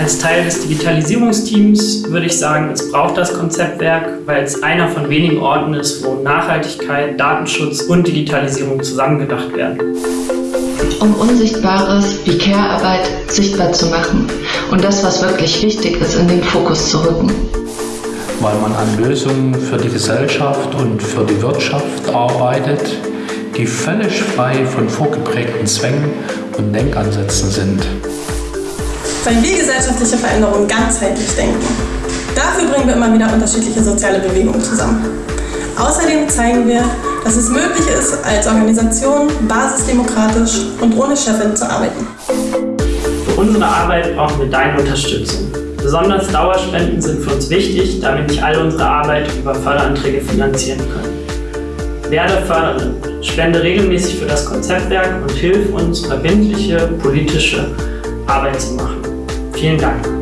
Als Teil des Digitalisierungsteams würde ich sagen, es braucht das Konzeptwerk, weil es einer von wenigen Orten ist, wo Nachhaltigkeit, Datenschutz und Digitalisierung zusammengedacht werden. Um Unsichtbares wie Care-Arbeit sichtbar zu machen und das, was wirklich wichtig ist, in den Fokus zu rücken. Weil man an Lösungen für die Gesellschaft und für die Wirtschaft arbeitet, die völlig frei von vorgeprägten Zwängen und Denkansätzen sind. Weil wir gesellschaftliche Veränderungen ganzheitlich denken. Dafür bringen wir immer wieder unterschiedliche soziale Bewegungen zusammen. Außerdem zeigen wir, dass es möglich ist, als Organisation basisdemokratisch und ohne Chefin zu arbeiten. Für unsere Arbeit brauchen wir deine Unterstützung. Besonders Dauerspenden sind für uns wichtig, damit nicht alle unsere Arbeit über Förderanträge finanzieren können. Werde Förderin, spende regelmäßig für das Konzeptwerk und hilf uns, verbindliche politische Arbeit zu machen. 天然。